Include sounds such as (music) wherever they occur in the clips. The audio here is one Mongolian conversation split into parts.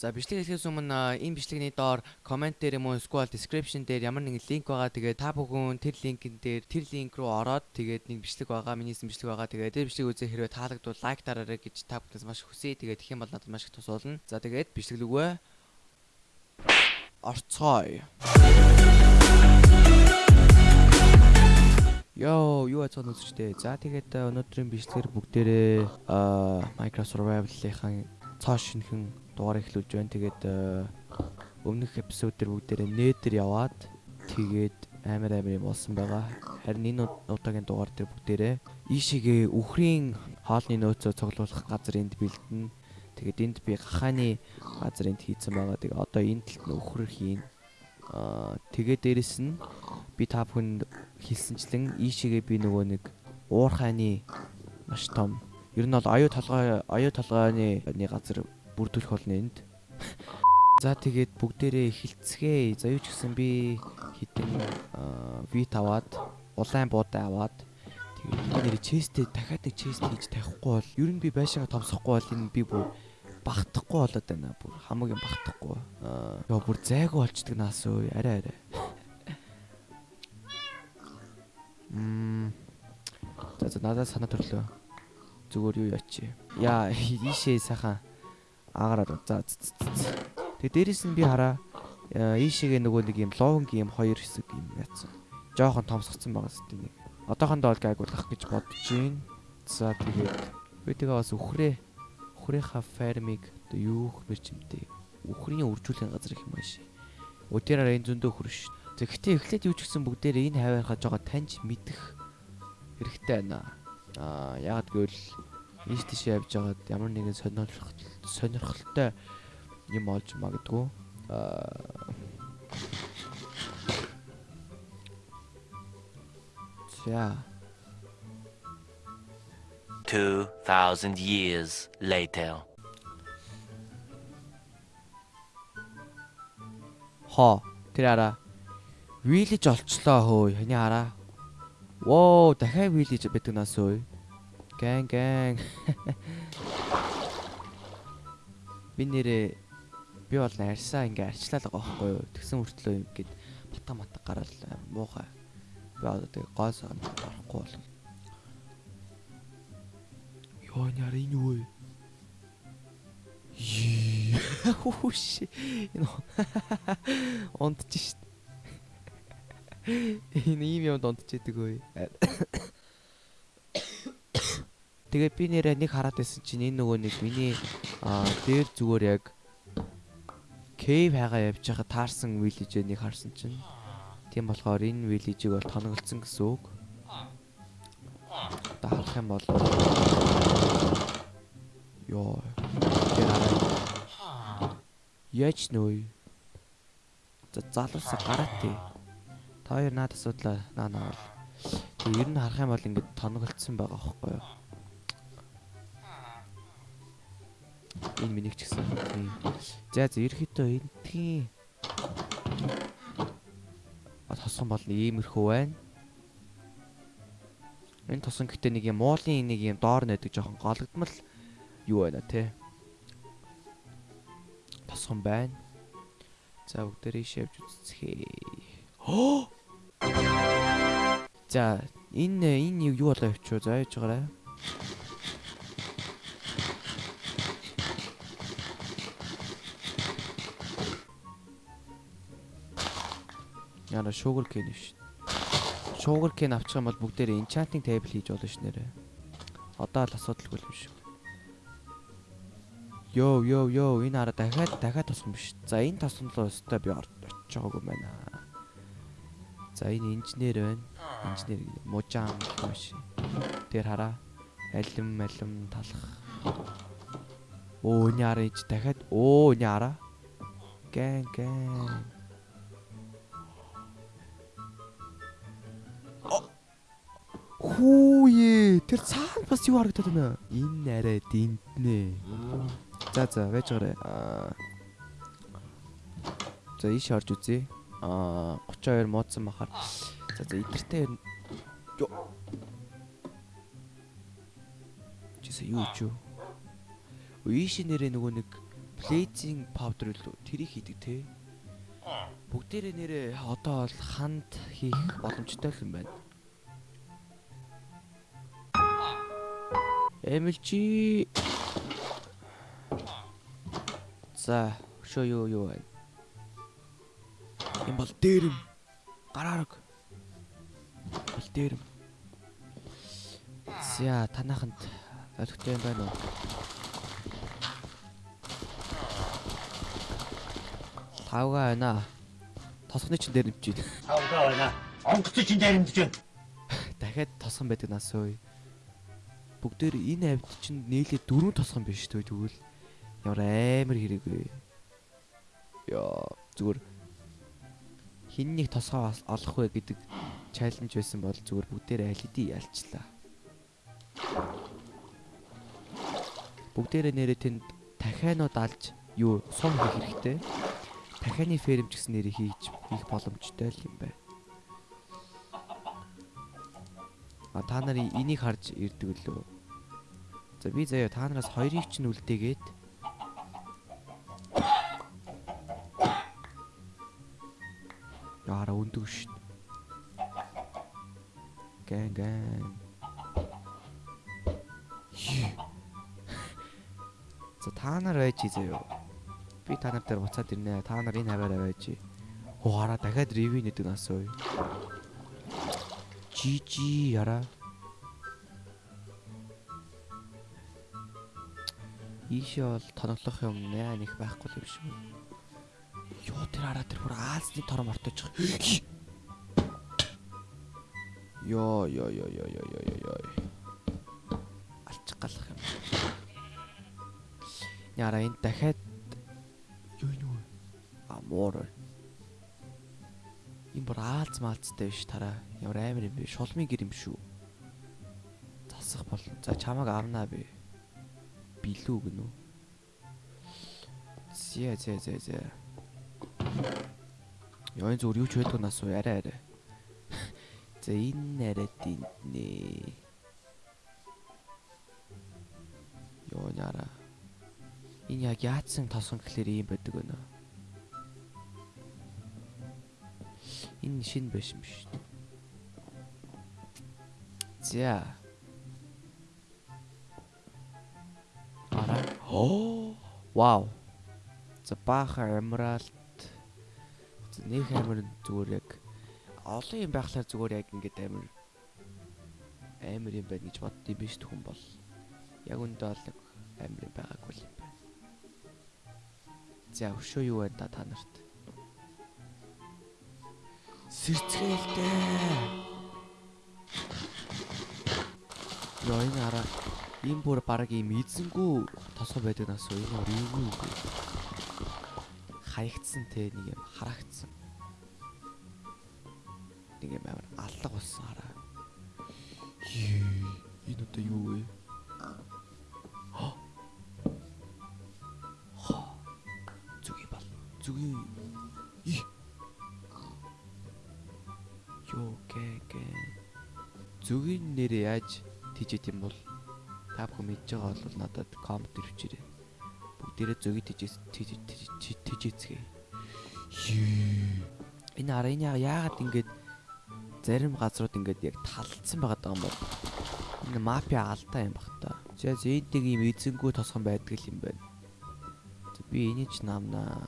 За бичлэг хэлэхээс өмнө энэ бичлэгний доор комент дээр юм уу эсвэл description дээр ямар нэгэн линк байгаа. Тэгээд та бүхэн тэр линкэн дээр тэр линк руу ороод тэгээд нэг бичлэг байгаа, миний хийсэн бичлэг байгаа. Тэгээд тэр бичлэг үзээ хэрвээ таалагдвал лайк дараарай гэж та бүхнээс маш хүсье. Тэгээд тэгэх юм бол надад маш их тус болно. За тэгээд бичлэг лүгөө орцгоё. Йоо, юу ацсан үзчтэй. За тэгээд өнөөдрийн бичлэгээр бүгдээрээ Minecraft Survival-ийн цоо шинхэн дугаар эхлүүлж байна. Тэгээд өмнөх эпизод дээр бүгдээрээ нээдэр яваад тэгээд амар амар юм болсон байгаа. Харин энэ удаагийн дугаар дээр бүгдээрээ ийшээгээ үхрийн хоолны нөөцөө цуглуулах газар энд бэлдэнэ. Тэгээд энд би гахааны газар энд хийцэн байгаа. Тэгээд одоо энэ талд нь үхрэр хийн. Аа тэгээд дээрэс нь би та бүхэнд хэлсэнчлэн ийшээгээ би нөгөө нэг уурхайны маш том ер нь бол аюу толгой аюу толгойны газар бүрдүүлэх болно энд. За тэгээд бүгдээрээ эхэлцгээе. За юу ч гэсэн би хитэн вит аваад улаан буудаа аваад тэгээд нэр честээ дахиад нэг чест хийж тавихгүй бол ер нь би байшаага томсохгүй бол энэ би бүр багтахгүй болоод байна. Бүр хамаагийн багтахгүй. Аа ёо бүр зайгүй болчдөг наас өө арай арай. Мм. За за надад санаа төрлөө. Зүгээр юу ячи. Яа (laughs) ийшээ сайхан аагараад за. Тэгээ дээрэс нь би хараа ийшээгээ нөгөө нэг юм лоунгийн юм хоёр хэсэг юм яатсан. Жохон томсгцсан байгаа сте нэг. Одоохондоо бол гайгуулах гэж бодож байна. За тэгээд би тэгээ бас үхрээ үхрийнхаа фермиг одоо юу хмэр чимтэй. Үхрийн үржүүлэх газар их юм ааш. Өдөрөөр энэ зөндөө хөрш. Тэгэхдээ эхлээд юу ч гэсэн бүгдээр энэ хаваархаа жоо таньж мэдэх хэрэгтэй байна. Аа яагаад гэвэл ийш тийш явж байгаад ямар нэгэн сонирхол сонирхолтой юм олж магадгүй. За 2000 years later. Хоо тэр араа вилэж олчлоо хөөе. Хани хараа. Воо дахиад вилэж байдаг нас өө. Гэн гэн. Би нэрээ би бол арьсаа ингээ арчлаа л байгаа байхгүй юу. Тэгсэн хүртлөө ингээд бата мата гараал муухай. Би одоо тэг гой сан орохгүй бол. Йоо няр энэ юу вэ? Хүүш. Энэ онтч шít. Энэ ийм юмд онтчээдэг өө. Тэгээд би нэрээ нэг хараад байсан чинь энэ нөгөө нэг миний дээр зүгээр яг кейв хайгаа явж байхад таарсан виллижээ нэг харсан чинь тийм болохоор энэ виллижийг бол тоноглолцсон гэсэн үг. Одоо харах юм бол ёо Яаж нөө? За залуусаа гараад тий. Та хоёр наад асуудлаа наа наа. Тэг ер нь харах юм бол ингээд тоноглолцсон байгаа байхгүй юу? Энэ миний ч гэсэн. За за ерөөхдөө энтгийн тосон бол иймэрхүү байна. Энэ тосон гэтээ нэг юм муулын нэг юм доор нэдэг жоохон гологдмал юу байна те. Тосон байна. За бүгдээрээ шавж үзцгээе. За энэ энэ юу болоо явчих вэ? За яаж байгаарай. Яна sugar cane шүү. Sugar cane авчих юм бол бүгдээр enchanting table хийж болно ш нэрэ. Одоо л асуудалгүй юм шиг. Йоо йоо йоо энэ хараа дахиад дахиад тосгон биш. За энэ тосгонлоо өстой би очиж байгаагүй байна. За энэ инженер байна. Инженер мужаан маш. Тэр хараа алим алим талах. Оо энэ хараа ич дахиад оо энэ хараа. Гэн гэн. Хүүе тэр цаана бас юу харагдаад байна? Энэ арай динтнэ. За за байж гараа. Аа. За ийш орж үзье. Аа 32 муудсан бахаар. За за идэртэй юу? Чисээ юу ч юу? Ийш нэрээ нөгөө нэг Blazing powder л тэрийг хийдэг те. Бүгдээрээ нэрээ одоо бол ханд хийх боломжтой юм байна. MLG За, өшөө юу юу байна? Энэ бол дээрэм. Гараараг. Бол дээрэм. За, танаханд ойлгохтой юм байна уу? Тавга байна. Тосгоны чин дээр байна. Тавга байна. Онгоц чинь дайрмдж байна. Дахиад тосгон байдаг нас ой. Бүгдээр энэ авд чинь нээлээ дөрөв тосгон биш үү тэгвэл ямар амар хэрэг вэ? Яа, зүгээр хин нэг тосгоо ос- олох вэ гэдэг чаленж байсан бол зүгээр бүгдээр аль хэдий ялчлаа. Бүгдээрээ нэрээ тэнд дахианууд алж юу сум хийх хэрэгтэй. Дахианы ферм гэсэн нэрээ хийж хийх боломжтой юм байна. А та нар энийг харж ирдэг лөө. За би заяа та нараас хоёрыг ч нь үлдээгээд Яара өндөг шин. Гэн гэн. За та нар байж заяа. Би та нар дээр буцаад ирнэ. Та нар энэ хаваараа байж. Хуара дахиад ревю нэдэг нас ой. Жижи яра. Ийшээ бол тоноглох юм нэ нэг байхгүй юм шиг. Йоо тэр хараа тэр бүр аалсны тором ортож байгаа. Йоо йоо йоо йоо йоо йоо йоо. Алчих галах юм. Яра энэ дахиад юу юу амуур. Энэ бүр аалз маалцтай биш тараа. Ямар амар юм бэ? Шулмын гэр юм шүү. Засах бол. За чамааг авнаа би. Билүү гэнэ үү? Зэ зэ зэ зэ. Яа энэ зүгээр юу ч байдгүй нас уу арай арай. (laughs) За энэ арай динтнэ. Йоо яра. Энэ яг яатсан тосон гэхлээр ийм байдаг өнөө. Энэ шин биш юм биш. За. Ара. Оо. Вау. За emerald. За нэг амир зүгээр яг олон юм байхлаар зүгээр яг ингээд амир амир юм байна гэж боддсон биш хүн бол. Яг үндэ бол амир байгаагүй юм байна. За өшөө юу байна та нарт? Сэрцгэлтэй. Яа энэ араа ийм бүр баг ийм эзэнгүү тосгоо байдаг нас уу? Энэ юу юу хаягдсан те нэг юм харагдсан. Нэг юм амар алга болсон хараа энэ одоо юу вэ зүгийн нэрээ яаж тийжэт юм бол та бүхэн мэдж байгаа бол надад коммент ирвчээрэй бүгдээрээ зөгийг тийжээс тийжээцгээ энэ ара энэ яагаад ингэж зарим газрууд ингээд яг талцсан байгаа юм бол энэ мапиа алдаа юм бах та. За зэнтиг юм эзэнгүү тосгон байдаг юм байна. Би энийг ч намнаа.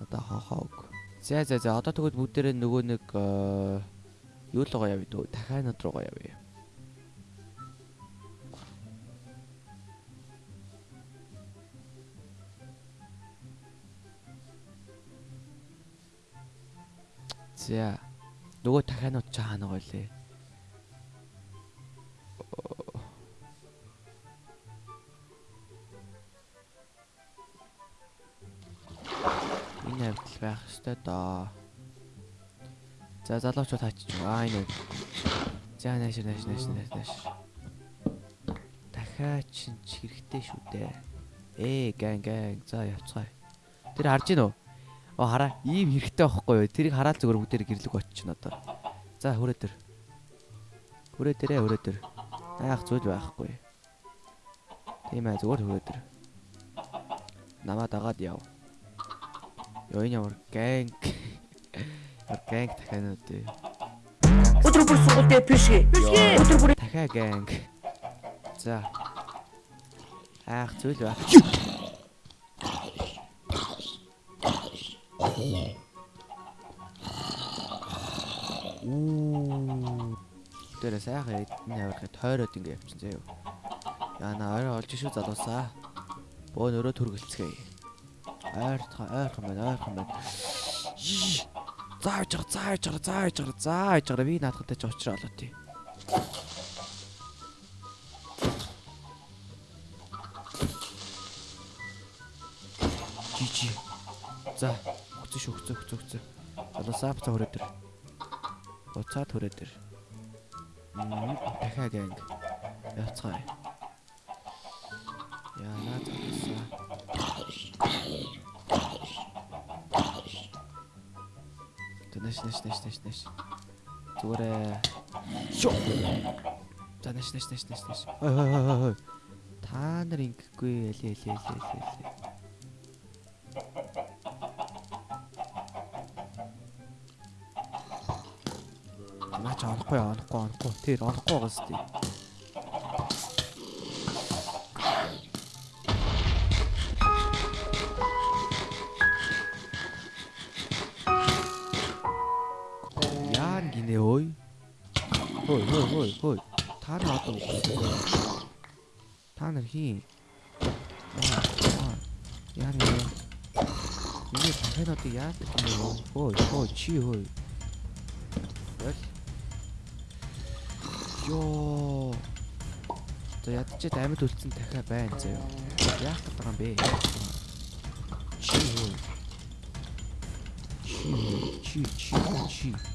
Одоо хохог. За за за одоо тэгвэл бүгдээрээ нөгөө нэг э, юу л гоё явъя дөө дахианад руугаа явъя. За нөгөө дахианууд ч хаана гоё лээ. Энэ хавтал байх ёстой доо. За залуучууд хаачих. Аа энэ. За нааш нааш нааш нааш нааш. Дахиад чинь ч хэрэгтэй шүү дээ. Ээ гэн гэн. За явцгаая. Тэр харж гин үү? Оо хараа. Ийм хэрэгтэй байхгүй юу? Тэрийг хараад зүгээр бүгдээр гэрлэг оччихно одоо. За хүрээ тэр. Хүрээ тэрэ хүрээ тэр. Яах зүйл байхгүй. Тийм ээ зүгээр хүрээ тэр. намаа дагаад яв. Ёо энэ ямар гэнг. Гэнг дахианууд ээ. Өдөр бүр сургуультай пишгэ. Өдөр бүр Дахиа гэнг. За. Аах зүйл байх. Уу. Тэр сайхан эдний авирахыг тойроод ингэ явчихсан заяа. Яна орой олж шүү залуусаа. Бөө нөрөө төргөлцгээе. Ойртох ойрхон байна ойрхон байна. Зааж байгаа зааж байгаа зааж байгаа зааж байгаа би наадхантай ч уучраа олоо тий. Жижи. За, хөцөн шүү хөцөн хөцөн хөцөн. Залуусаа буцаа хүрээ дээр. Буцаад хүрээ дээр. Мм, дахиад гэнг. Яцгаая. Яна залуусаа. Тэнэш нэш нэш нэш нэш. Зүгээрээ. Шо. За нэш нэш нэш нэш нэш. Хой хой хой хой. Та нар ингэхгүй ялээ ялээ ялээ ялээ. Наач орохгүй орохгүй орохгүй. Тэр орохгүй байгаас тий. Хой хой хой хой. Та нар одоо. Та нар хий. Яан нэ. Миний тахэнод яа гэх юм бэ? Хой хой чи хой. Wel. Йоо. За ядчихэд амьд үлдсэн дахиа байна заяа. Яах байгаа юм бэ? Чи хөө. Чи чи чи чи.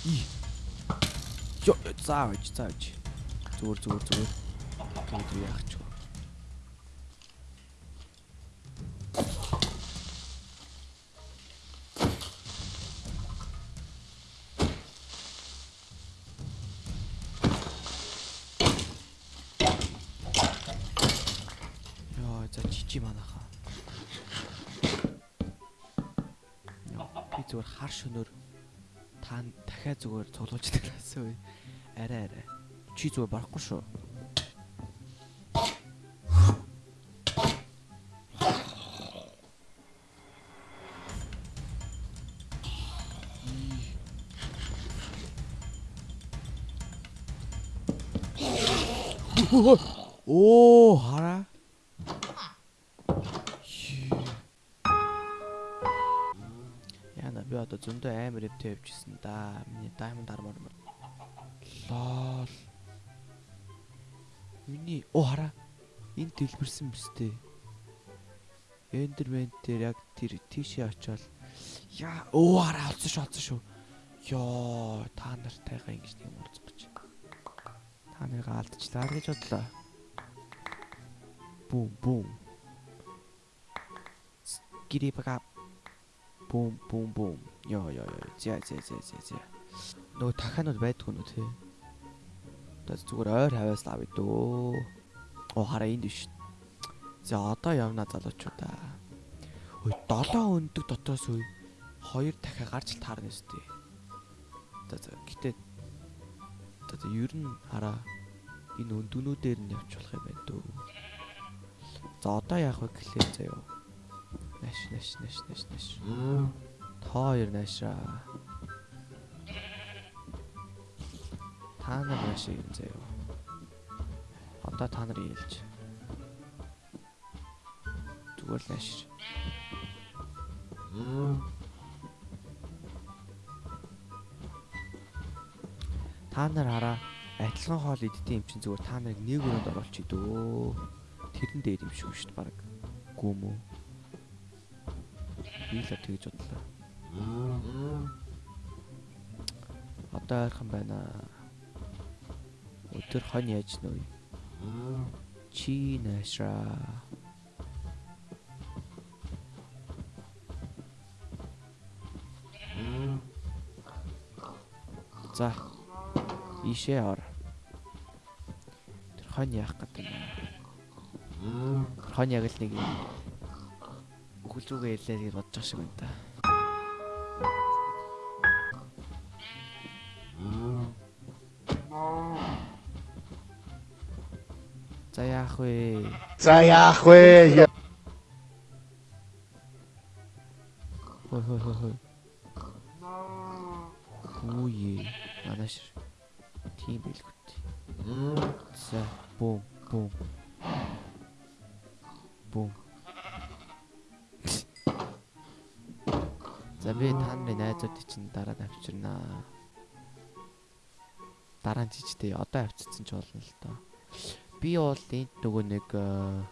Йоо зааж зааж. Зүгээр зүгээр зүгээр. Тэгээд яах ч? Яа, за чичи манайхаа. Яа, би зүгээр хар шөнөөр та дахиад зүгээр цуглуулж тараасан үе. Арай арай. Чи зүгээр барахгүй шүү. Оо, зөндөө амар эвтэй явжсэн да. Миний diamond armor мөр. Лол. Миний оо хараа. Энд дэлбэрсэн мэт. Эндермен дээр яг тэр тийшээ очиод яа оо хараа олсон шүү олсон шүү. Йоо та нартайгаа ингэж юм уулзах гэж. Та нарыг алдчихлаа гэж бодлоо. Бум бум. Гири бага. Бум бум бум. Йоо йоо йоо. За за за за за. Нөгөө дахианууд байдгүй нү те. Одоо зүгээр ойр хаваас л авъя дөө. Оо хараа энд биш. За одоо явна залуучуудаа. Ой 7 өндөг дотоос үе хоёр дахиад гарч таарна өстэй. За гэтээ за ер нь хараа энэ өндгнүүдээр нь явж болох юм байна дөө. За одоо яах вэ гэхлээр заяо. Наш наш наш наш наш. Та хоёр наашаа. Та нар наашаа юм заяо. Одоо та нар ийлж. Зүгээр л нааш. Та нар хараа адилхан хоол иддэг юм чинь зүгээр та нарыг нэг өрөөнд оруулчих дөө. Тэрэн дээр юм шүү шүү дээ баг. Гүм үү? Би л тэгж бодлоо. Одоо ойрхон байна. Өдөр хон яаж нөө? Чи наашаа. За. Ишээ ор. Тэр хон яах гэдэг юм бэ? Хон яг л нэг зүгээ ялээ гэж бодож байгаа шиг байна та. Вэ? За яах вэ? Хой хой хой хой. Үе. Манаш. Тийм билгүүт. За бум бум. Бум. За би та нарын найзуудыг чинь дараа нь авчирнаа. Дараа нь чичтэй одоо авчирсан ч болно л доо. Би бол энд нөгөө нэг э,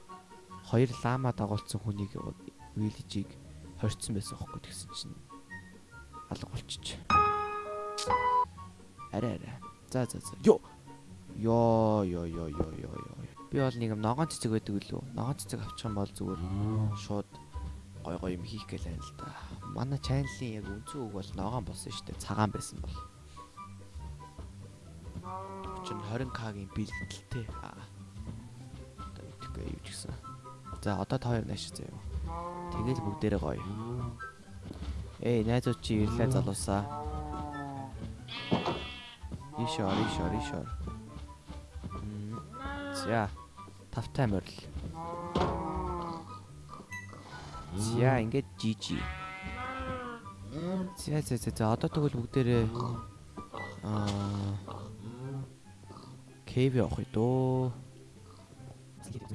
хоёр лама дагуулсан хүнийг вилижийг хорцсон байсан хөөхгүй тэгсэн чинь алга болчих. Арай арай. За за за. Йо. Йоо ёо ёо ёо ёо ёо. Би бол нэг юм ногоон цэцэг байдаг үлээ. Ногоон цэцэг авчих юм бол зүгээр шууд гой гой юм хийх гээл байна л да. Манай чаналын яг үнцэн үг бол ногоон болсон шүү дээ. Цагаан байсан бол. Чин 20к-гийн бэлтгэлтэй. Аа. Итгэхгүй юу ч гэсэн. За одоо та хоёр нааш заяа. Тэгэл бүгдээрээ гоё. Эй, найзууд чи ирлээ залуусаа. Ишор, ишор, ишор. За. Тавтай морил. За, ингээд жижи. За, за, за, за. Одоо тэгвэл бүгдээрээ аа Кэв явах уу дөө. Зигээд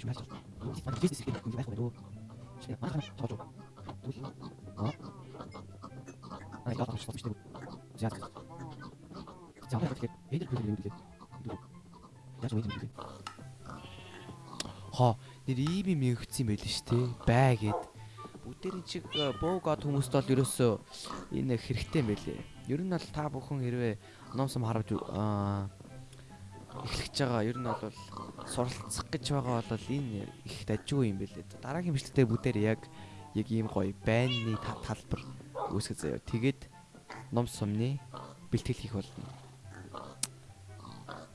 гэж маш. Манай бизнес хийх юм байх уу дөө. Шинэ махаа тоож. Аа. Аа, яах вэ? За. За, одоо тэгээд эдэр бүлэг юм тэгээд. Яаж үгүй юм бэ? Хоо, нэр ийм юм өгсөн байл шүү дээ. Бай гэд. Бүгдээрийн чиг боогод хүмүүст бол ерөөсөө энэ хэрэгтэй юм байлээ. Ер нь бол та бүхэн хэрвээ номсом харавж аа эхлэж байгаа. Ер нь бол суралцах гэж байгаа бол энэ их дажгүй юм байлээ. Дараагийн бичлэгтээ бүгдээр яг яг ийм гоё байнны талбар үүсгэж заяа. Тэгээд ном сумны бэлтгэл хийх болно.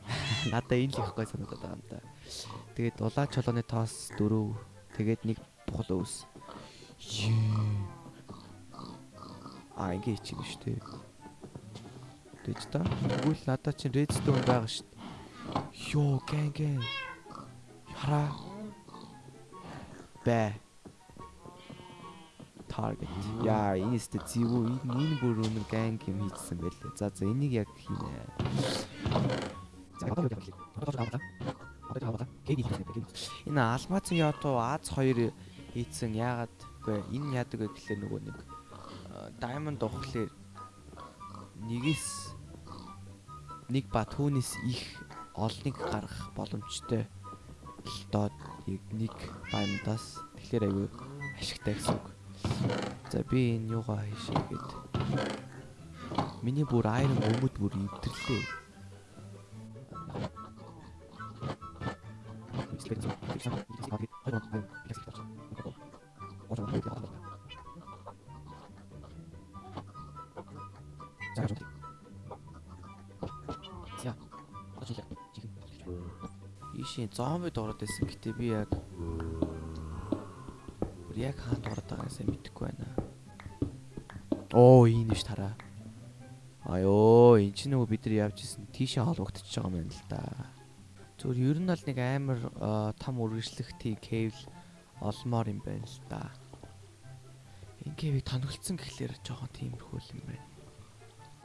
(laughs) Надаа энэ л их гоё санагдаад байгаа юм да. Тэгээд улаан чолооны тоос 4 тэгээд нэг тухал өвс. Аа ингэ хийчих юм шүү дээ. Тэгэж та. Тэгвэл надаа чинь redstone байгаа шүү дээ. Йоо гэн гэн. Хараа. Бэ. Target. Яа, энэ өстө зэвүү энэ бүр өнөр ганг юм хийчихсэн байлээ. За за энийг яг хийнэ. За вэ? Энэ алмазын ятуу Аз 2 хийцэн яагаад үгүй энэ яадаг вэ гэхлээр нөгөө нэг diamond ухлаар нэгээс нэг ба түүнээс их олныг гаргах боломжтой л доо нэг diamond-аас тэгэхээр айгүй ашигтай гэсэн үг. За би энэ юугаа хийшээгээд миний бүр iron өмд бүр өвдөрлөө. За. Ишийн зомби дураад байсан. Гэтэ би яг яг хаанд дураад байгааг сайн мэдэхгүй байна. Оо, энэ биш тараа. Аяо, эн чинь нөгөө бид нар явж исэн тийшээ холбогдчихж байгаа юм байна л да. Зүгээр ер нь бол нэг амар том үргэлжлэхтэй кейв олмоор юм байна л да. Энэ кейвийг тоногцсон гэхлээр жоохон тиймэрхүү юм байна.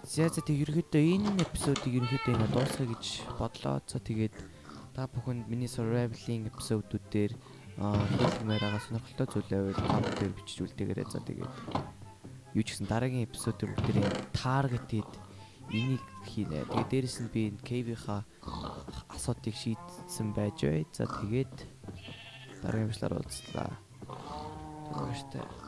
За за тэг ерөөдөө энэ эпизодыг ерөөдөө ингэ дуусгая гэж бодлоо. За тэгээд та бүхэнд миний survival-ing эпизодууд дээр хэлмээр байгаа сонирхолтой зүйл байвал коммент дээр бичиж үлдээгээрэй. За тэгээд юу ч гэсэн дараагийн эпизод дээр бүгдээ таргетед энийг хийнэ. Тэгээд дээрэс нь би энэ cave-ийнхаа асуудыг шийдсэн байж бай. За тэгээд дараагийн бичлэр уулзлаа. Түгээртэй.